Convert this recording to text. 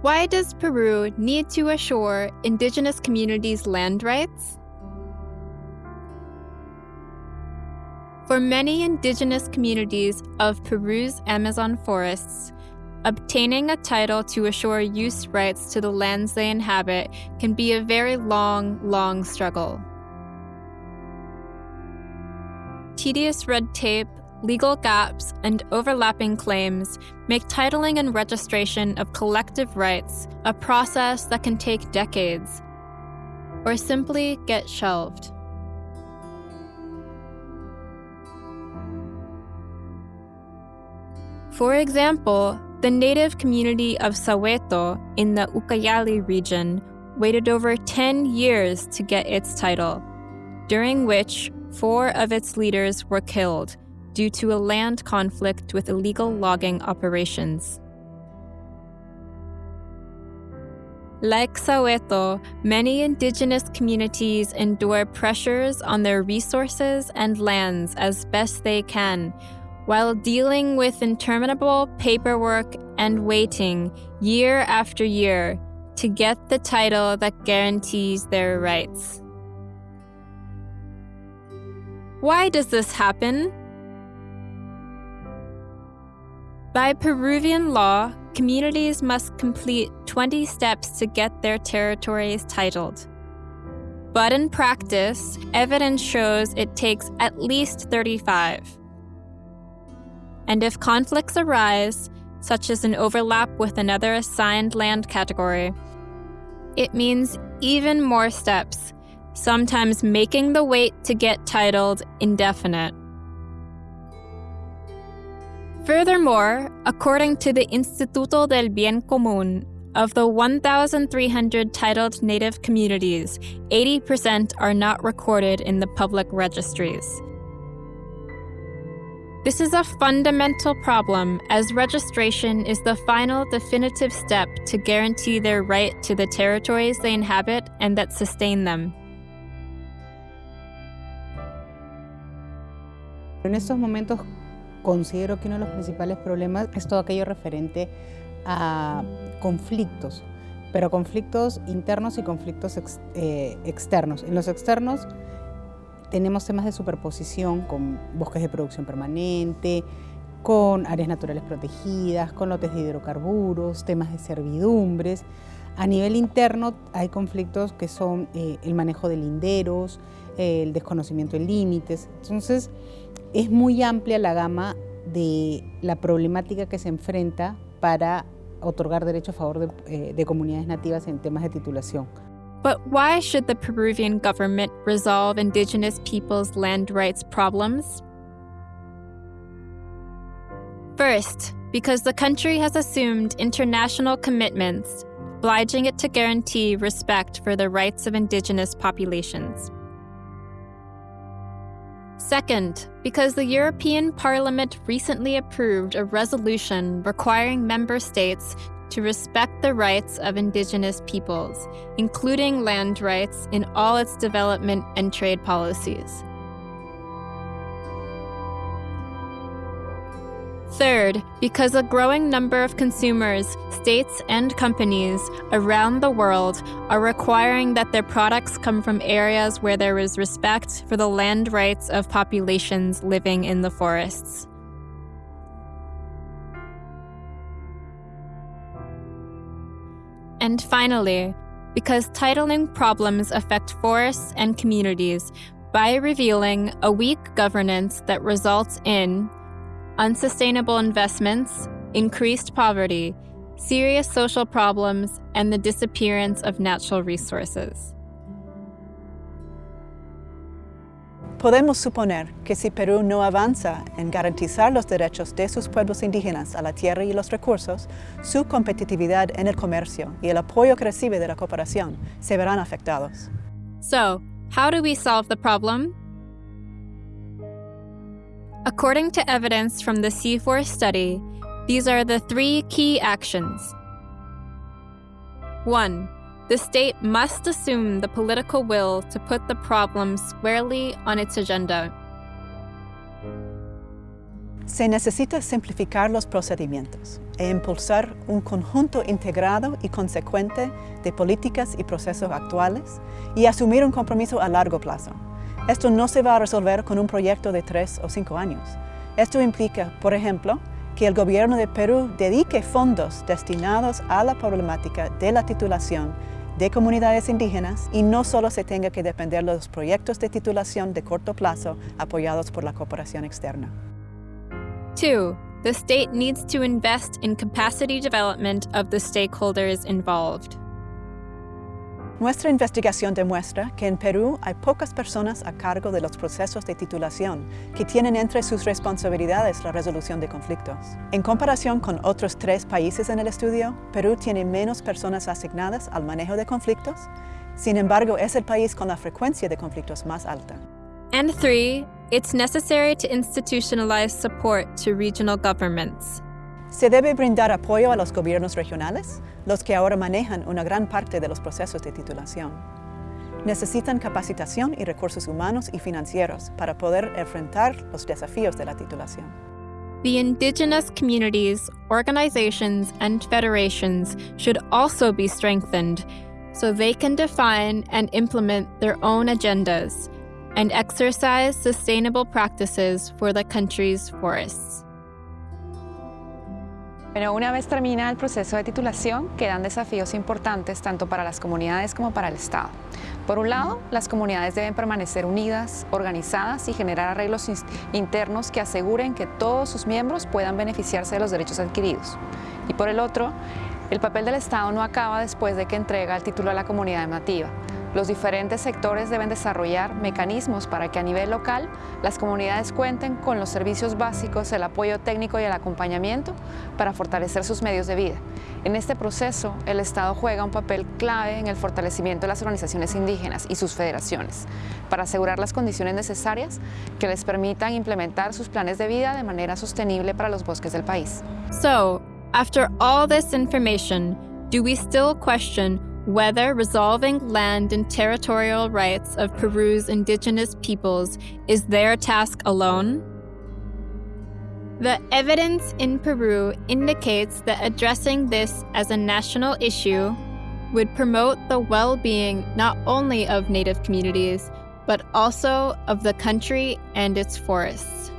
Why does Peru need to assure indigenous communities land rights? For many indigenous communities of Peru's Amazon forests, obtaining a title to assure use rights to the lands they inhabit can be a very long, long struggle. Tedious red tape, legal gaps, and overlapping claims make titling and registration of collective rights a process that can take decades, or simply get shelved. For example, the native community of Saweto in the Ucayali region waited over 10 years to get its title, during which four of its leaders were killed due to a land conflict with illegal logging operations. Like Saweto, many indigenous communities endure pressures on their resources and lands as best they can, while dealing with interminable paperwork and waiting year after year to get the title that guarantees their rights. Why does this happen? By Peruvian law, communities must complete 20 steps to get their territories titled. But in practice, evidence shows it takes at least 35. And if conflicts arise, such as an overlap with another assigned land category, it means even more steps, sometimes making the wait to get titled indefinite. Furthermore, according to the Instituto del Bien Común, of the 1,300 titled Native communities, 80% are not recorded in the public registries. This is a fundamental problem as registration is the final definitive step to guarantee their right to the territories they inhabit and that sustain them. En estos momentos considero que uno de los principales problemas es todo aquello referente a conflictos, pero conflictos internos y conflictos eh, externos. En los externos tenemos temas de superposición con bosques de producción permanente, con áreas naturales protegidas, con lotes de hidrocarburos, temas de servidumbres. A nivel interno hay conflictos que son eh, el manejo de linderos, el desconocimiento de límites. Entonces, es muy amplia la gama de la problemática que se enfrenta para otorgar derecho a favor de, eh, de comunidades nativas en temas de titulación. But why should the Peruvian government resolve indigenous peoples' land rights problems? First, because the country has assumed international commitments, obliging it to guarantee respect for the rights of indigenous populations. Second, because the European Parliament recently approved a resolution requiring member states to respect the rights of indigenous peoples, including land rights in all its development and trade policies. Third, because a growing number of consumers, states, and companies around the world are requiring that their products come from areas where there is respect for the land rights of populations living in the forests. And finally, because titling problems affect forests and communities by revealing a weak governance that results in unsustainable investments, increased poverty, serious social problems, and the disappearance of natural resources. Podemos suponer que si Perú no avanza en garantizar los derechos de sus pueblos indígenas a la tierra y los recursos, su competitividad en el comercio y el apoyo que recibe de la cooperación se verán afectados. So, how do we solve the problem? According to evidence from the CIFOR study, these are the three key actions. 1. The state must assume the political will to put the problem squarely on its agenda. Se necesita simplificar los procedimientos e impulsar un conjunto integrado y consecuente de políticas y procesos actuales y asumir un compromiso a largo plazo. Esto no se va a resolver con un proyecto de tres o cinco años. Esto implica, por ejemplo, que el gobierno de Perú dedique fondos destinados a la problemática de la titulación de comunidades indígenas y no solo se tenga que depender de los proyectos de titulación de corto plazo apoyados por la cooperación externa. 2. The state needs to invest in capacity development of the stakeholders involved. Nuestra investigación demuestra que en Perú hay pocas personas a cargo de los procesos de titulación que tienen entre sus responsabilidades la resolución de conflictos. En comparación con otros tres países en el estudio, Perú tiene menos personas asignadas al manejo de conflictos, sin embargo es el país con la frecuencia de conflictos más alta. And 3. It's necessary to institutionalize support to regional governments. Se debe brindar apoyo a los gobiernos regionales, los que ahora manejan una gran parte de los procesos de titulación. Necesitan capacitación y recursos humanos y financieros para poder enfrentar los desafíos de la titulación. The indigenous communities, organizations, and federations should also be strengthened so they can define and implement their own agendas and exercise sustainable practices for the country's forests. Pero una vez termina el proceso de titulación, quedan desafíos importantes tanto para las comunidades como para el Estado. Por un lado, las comunidades deben permanecer unidas, organizadas y generar arreglos internos que aseguren que todos sus miembros puedan beneficiarse de los derechos adquiridos. Y por el otro, el papel del Estado no acaba después de que entrega el título a la comunidad nativa. Los diferentes sectores deben desarrollar mecanismos para que a nivel local las comunidades cuenten con los servicios básicos, el apoyo técnico y el acompañamiento para fortalecer sus medios de vida. En este proceso, el Estado juega un papel clave en el fortalecimiento de las organizaciones indígenas y sus federaciones para asegurar las condiciones necesarias que les permitan implementar sus planes de vida de manera sostenible para los bosques del país. So, after all this information, do we still question whether resolving land and territorial rights of Peru's indigenous peoples is their task alone? The evidence in Peru indicates that addressing this as a national issue would promote the well being not only of Native communities, but also of the country and its forests.